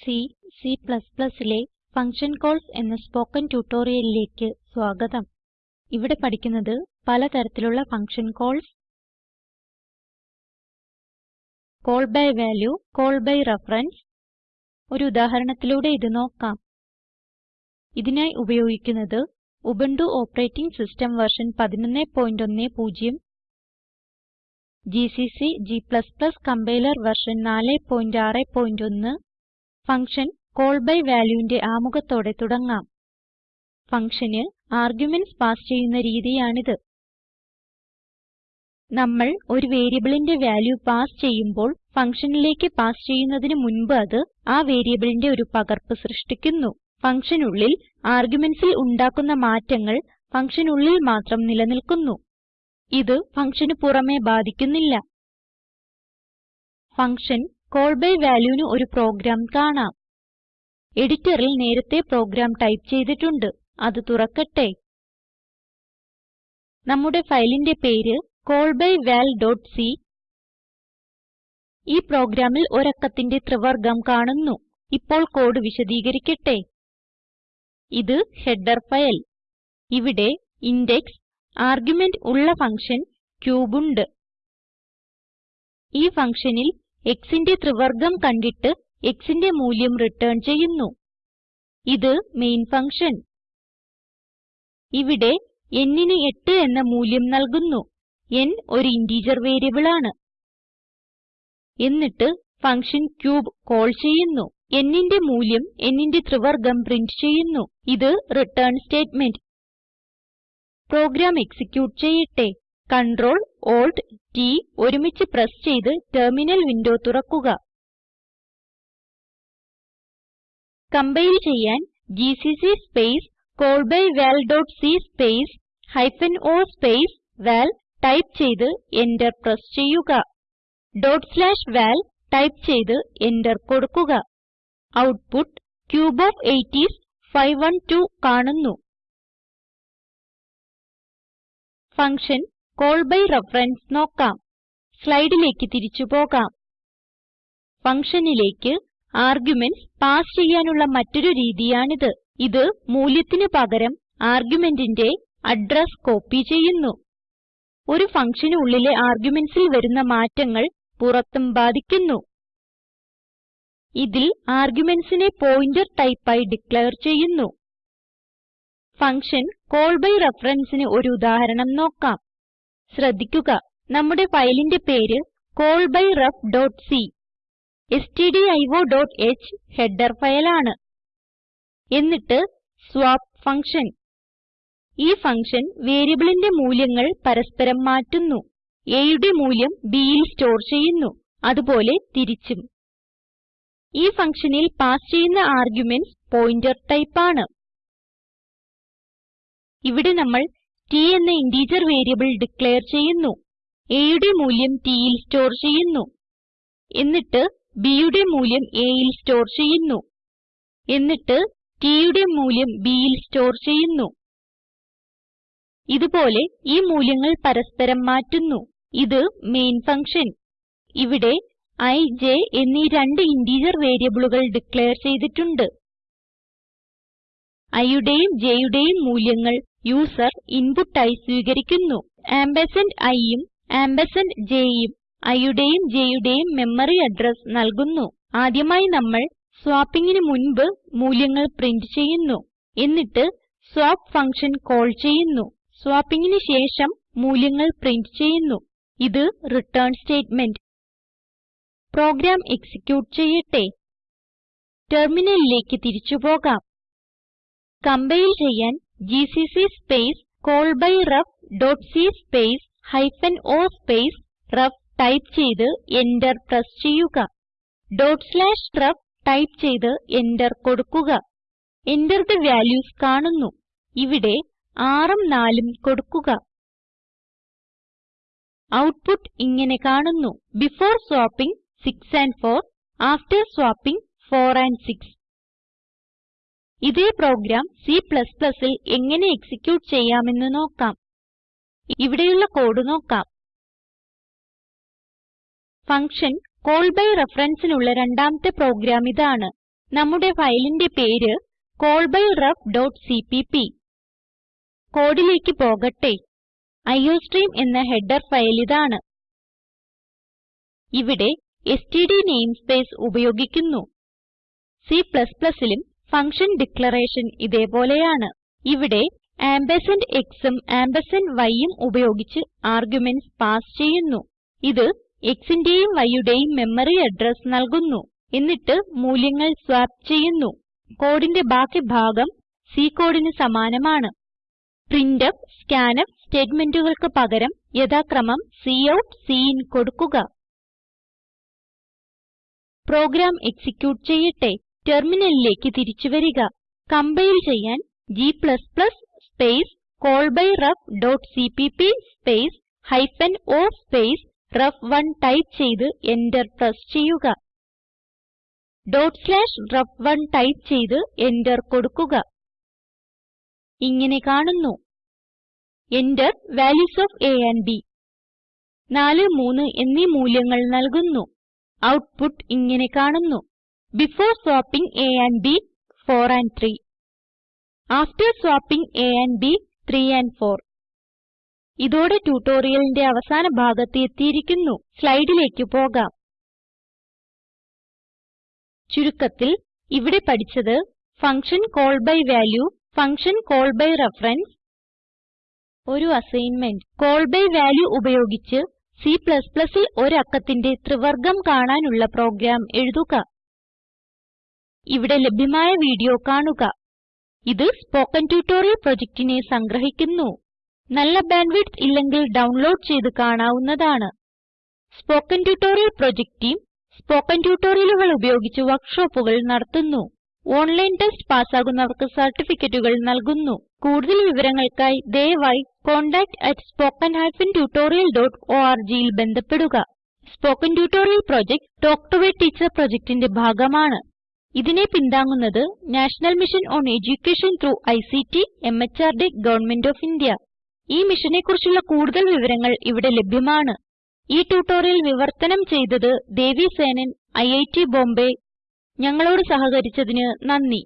C, Cലെ function calls എന്ന spoken ട്യൂട്ടോറിയലിലേക്ക് സ്വാഗതം. ഇവിടെ പഠിക്കുന്നത് പലതരത്തിലുള്ള function calls. Call by value call by reference. ഒരു ഉദാഹരണത്തിലൂടെ ഇത് നോക്കാം. ഇതിനായി ഉപയോഗിക്കുന്നത് Ubuntu operating system version 1110 GCC g compiler version 461 function call by വാല്യൂവിന്റെ ആമുഖത്തോടെ തുടങ്ങാം. ഫങ്ഷന് ആർഗ്യുമെന്റ്സ് പാസ് ചെയ്യുന്ന രീതിയാണിത്. നമ്മൾ ഒരു വേരിയബിളിന്റെ വാല്യൂ പാസ് ചെയ്യുമ്പോൾ ഫങ്ഷനിലേക്ക് പാസ് ചെയ്യുന്നതിന് മുൻപ് അത് ആ വേരിയബിളിന്റെ ഒരു പകർപ്പ് സൃഷ്ടിക്കുന്നു. ഫങ്ഷനുള്ളിൽ ആർഗ്യുമെന്റ്സിൽ ഉണ്ടാക്കുന്ന മാറ്റങ്ങൾ ഫങ്ഷനുള്ളിൽ മാത്രം നിലനിൽക്കുന്നു. ഇത് ഫങ്ഷന് പുറമേ ബാധിക്കുന്നില്ല. ഫങ്ഷൻ കോൾ ബൈ valueന് ഒരു പ്രോഗ്രാം കാണാം. എഡിറ്ററിൽ നേരത്തെ പ്രോഗ്രാം ടൈപ്പ് ചെയ്തിട്ടുണ്ട്. അത് തുറക്കട്ടെ. നമ്മുടെ ഫയലിന്റെ പേര് callbyvalസി ഈ പ്രോഗ്രാമിൽ ഒരക്കത്തിന്റെ ത്രിവർഗം കാണുന്നു. ഇപ്പോൾ കോഡ് വിശദീകരിക്കട്ടെ. ഇത് ഹെഡർ ഫയൽ. ഇവിടെ ഇൻഡെക്സ് ആർഗ്യുമെന്റ് ഉള്ള ഫങ്ഷൻ ക്യൂബ് ഉണ്ട്. ഈ ഫങ്ഷനിൽ xന്റെ ത്രിവർഗം കണ്ടിട്ട് xന്റെ മൂല്യം റിട്ടേൺ ചെയ്യുന്നു. ഇത് മെയിൻ ഫങ്ഷൻ ഇവിടെ n nന് 8 എന്ന മൂല്യം നൽകുന്നു. n ഒരു ഇന്റിജർ വേരിയബിൾ ആണ്. എന്നിട്ട് ഫങ്ഷൻ ക്യൂബ് കോൾ ചെയ്യുന്നു. n ന്റെ മൂല്യം n nന്റെ ത്രിവർഗം പ്രിന്റ് ചെയ്യുന്നു. ഇത് റിട്ടേൺ സ്റ്റേറ്റ്മെന്റ് പ്രോഗ്രാം എക്സിക്യൂട്ട് ചെയ്യട്ടെ. Ctrl Alt T ഒരുമിച്ച് പ്രസ് ചെയ്ത് ടെർമിനൽ വിൻഡോ തുറക്കുക. കംപൈൽ ചെയ്യാൻ GCC space callbyval.c space hyphen o space val type ചെയ്ത് എന്റർ പ്രസ് ചെയ്യുക. val ടൈപ്പ് ചെയ്ത് എന്റർ കൊടുക്കുക. ഔട്ട്പുട്ട് ക്യൂബ് ഓഫ് 8 ഐഎസ് 512 കാണുന്നു. ഫങ്ഷൻ കോൾ ബൈ റഫറൻസ് നോക്കാം. സ്ലൈഡിലേക്ക് തിരിച്ചു പോകാം. ഫങ്ഷനിലേക്ക് ആർഗുമെന്റ്സ് പാസ് ചെയ്യാനുള്ള മറ്റൊരു രീതിയാണിത്. ഇത് മൂല്യത്തിന് പകരം ആർഗുമെന്റിന്റെ അഡ്രസ് കോപ്പി ചെയ്യുന്നു. ഒരു ഫങ്ഷന് ഉള്ളിലെ ആർഗുമെന്റ്സിൽ വരുന്ന മാറ്റങ്ങൾ പുറത്തും ബാധിക്കുന്നു. ഇതിൽ ആർഗ്യുമെന്റ്സിനെ പോയിന്റർ ടൈപ്പ് ആയി ഡിക്ലയർ ചെയ്യുന്നു. ഫങ്ഷൻ കോൾ ബൈ referenceന് ഒരു ഉദാഹരണം നോക്കാം. ശ്രദ്ധിക്കുക. നമ്മുടെ ഫയലിന്റെ പേര് callbyref.c stdio.h ഹെഡർ ഫയലാണ് എന്നിട്ട് സ്വാപ്പ് ഫങ്ഷൻ ഈ ഫങ്ഷൻ വേരിയബിളിന്റെ മൂല്യങ്ങൾ പരസ്പരം മാറ്റുന്നു. Aയുടെ മൂല്യം bയിൽ സ്റ്റോർ ചെയ്യുന്നു. അതുപോലെ തിരിച്ചും. ഈ ഫങ്ഷനിൽ പാസ് ചെയ്യുന്ന ആർഗുമെന്റ്സ് പോയിന്റർ ടൈപ്പ് ആണ്. ഇവിടെ നമ്മൾ t എന്ന ഇന്റിജർ വേരിയബിൾ ഡിക്ലയർ ചെയ്യുന്നു. A യുടെ മൂല്യം tൽ സ്റ്റോർ ചെയ്യുന്നു. എന്നിട്ട് b യുടെ മൂല്യം aൽ സ്റ്റോർ ചെയ്യുന്നു. എന്നിട്ട് t യുടെ മൂല്യം bൽ സ്റ്റോർ ചെയ്യുന്നു. ഇതുപോലെ ഈ മൂല്യങ്ങൾ പരസ്പരം മാറ്റുന്നു. ഇത് മെയിൻ ഫങ്ഷൻ ഇവിടെ i j എന്നീ രണ്ട് ഇന്റിജർ വേരിയബിളുകൾ ഡിക്ലയർ ചെയ്തിട്ടുണ്ട്. I യുടെയും j യുടെയും മൂല്യങ്ങൾ യൂസർ ഇൻപുട്ടായി സ്വീകരിക്കുന്നു. ആംപർസാൻഡ് iയും ആംപർസാൻഡ് jയും iയുടെയും jയുടെയും മെമ്മറി അഡ്രസ് നൽകുന്നു. ആദ്യമായി നമ്മൾ swappingന് മുൻപ് മൂല്യങ്ങൾ പ്രിന്റ് ചെയ്യുന്നു. എന്നിട്ട് സ്വാപ്പ് ഫങ്ഷൻ കോൾ ചെയ്യുന്നു. swappingന് ശേഷം മൂല്യങ്ങൾ പ്രിന്റ് ചെയ്യുന്നു. ഇത് റിട്ടേൺ സ്റ്റേറ്റ്മെന്റ്. പ്രോഗ്രാം എക്സിക്യൂട്ട് ചെയ്യട്ടെ. ടെർമിനലിലേക്ക് തിരിച്ചു പോകാം. കംപൈൽ ചെയ്യാൻ GCC space callbyrefസി space hyphen o space ref type ചെയ്ത് എന്റർ പ്രസ് ചെയ്യുക. ഡോട്ട് സ്ലാഷ് ref ടൈപ്പ് ചെയ്ത് എന്റർ കൊടുക്കുക. Enter തെ വാല്യൂസ് കാണുന്നു. ഇവിടെ 6ഉം 4ഉം കൊടുക്കുക. ഔട്ട്പുട്ട് ഇങ്ങനെ കാണുന്നു. Before swapping 6 and 4 after swapping 4 and 6 ഇതേ പ്രോഗ്രാം Cൽ എങ്ങനെ എക്സിക്യൂട്ട് ചെയ്യാമെന്ന് നോക്കാം. ഇവിടെയുള്ള കോഡ് നോക്കാം. ഫങ്ഷൻ കോൾ ബൈ referenceനുള്ള രണ്ടാമത്തെ പ്രോഗ്രാം ഇതാണ്. നമ്മുടെ ഫയലിന്റെ പേര് callbyref.cpp. കോഡിലേക്ക് പോകട്ടെ. അയോസ്ട്രീം എന്ന ഹെഡർ ഫയൽ ഇതാണ്. ഇവിടെ എസ്ടിഡി നെയിംസ്പേസ് ഉപയോഗിക്കുന്നു. Cലും ഫങ്ഷൻ ഡിക്ലറേഷൻ ഇതേപോലെയാണ്. ഇവിടെ ആംപർസാൻഡ് xഉം ആംപർസാൻഡ് yഉം ഉപയോഗിച്ച് ആർഗുമെന്റ്സ് പാസ് ചെയ്യുന്നു. ഇത് xന്റെയും yയുടെയും മെമ്മറി അഡ്രസ് നൽകുന്നു. എന്നിട്ട് മൂല്യങ്ങൾ സ്വാപ്പ് ചെയ്യുന്നു. കോഡിന്റെ ബാക്കി ഭാഗം C കോഡിന് സമാനമാണ്. പ്രിന്റ്ഫ് സ്കാൻഫ് സ്റ്റേറ്റ്മെന്റുകൾക്ക് പകരം യഥാക്രമം കൌട്ട് സിൻ കൊടുക്കുക. പ്രോഗ്രാം എക്സിക്യൂട്ട് ചെയ്യട്ടെ. ടെർമിനലിലേക്ക് തിരിച്ചു വരിക. കമ്പൈൽ ചെയ്യാൻ g space callbyref.cpp space hyphen o space റെഫ്1 type ചെയ്ത് എന്റർ പ്രസ് ചെയ്യുക. ഡോട്ട് സ്ലാഷ് റെഫ്1 ടൈപ്പ് ചെയ്ത് എന്റർ കൊടുക്കുക. ഇങ്ങനെ കാണുന്നു. Enter values of a and b. 4 3 എന്നീ മൂല്യങ്ങൾ നൽകുന്നു. ഔട്ട്പുട്ട് ഇങ്ങനെ കാണുന്നു. Before swapping a and b 4 and 3 After swapping a and b 3 and 4 ഇതോടെ ട്യൂട്ടോറിയലിന്റെ അവസാന ഭാഗത്ത് എത്തിയിരിക്കുന്നു. സ്ലൈഡിലേക്ക് പോകാം. ചുരുക്കത്തിൽ ഇവിടെ പഠിച്ചത് function call by value function call by reference ഒരു അസൈൻമെന്റ് കോൾ ബൈ വാല്യൂ ഉപയോഗിച്ച് Cൽ ഒരു അക്കത്തിന്റെ ത്രിവർഗം കാണാനുള്ള പ്രോഗ്രാം എഴുതുക. ഇവിടെ ലഭ്യമായ വീഡിയോ കാണുക. ഇത് സ്പോക്കൻ ട്യൂട്ടോറിയൽ പ്രൊജക്റ്റിനെ സംഗ്രഹിക്കുന്നു. നല്ല ബാൻഡ്വിഡ്ത്ത് ഇല്ലെങ്കിൽ ഡൗൺലോഡ് ചെയ്ത് കാണാവുന്നതാണ്. Spoken tutorial project team spoken ട്യൂട്ടോറിയലുകൾ ഉപയോഗിച്ച് വർക്ക്ഷോപ്പുകൾ നടത്തുന്നു. ഓൺലൈൻ ടെസ്റ്റ് പാസ്സാകുന്നവർക്ക് സർട്ടിഫിക്കറ്റുകൾ നൽകുന്നു. കൂടുതൽ വിവരങ്ങൾക്കായി ദയവായി contactspoken ജിയിൽ ബന്ധപ്പെടുക. Spoken tutorial project talk to a teacher പ്രൊജക്റ്റിന്റെ ഭാഗമാണ്. ഇതിനെ പിന്താങ്ങുന്നത് national mission on education through ICT MHRD government of India. ഈ മിഷനെ കുറിച്ചുള്ള കൂടുതൽ വിവരങ്ങൾ ഇവിടെ ലഭ്യമാണ്. ഈ ട്യൂട്ടോറിയൽ വിവർത്തനം ചെയ്തത് ദേവി സേനൻ ഐറ്റ് ബോംബേ. ഞങ്ങളോട് സഹകരിച്ചതിന് നന്ദി.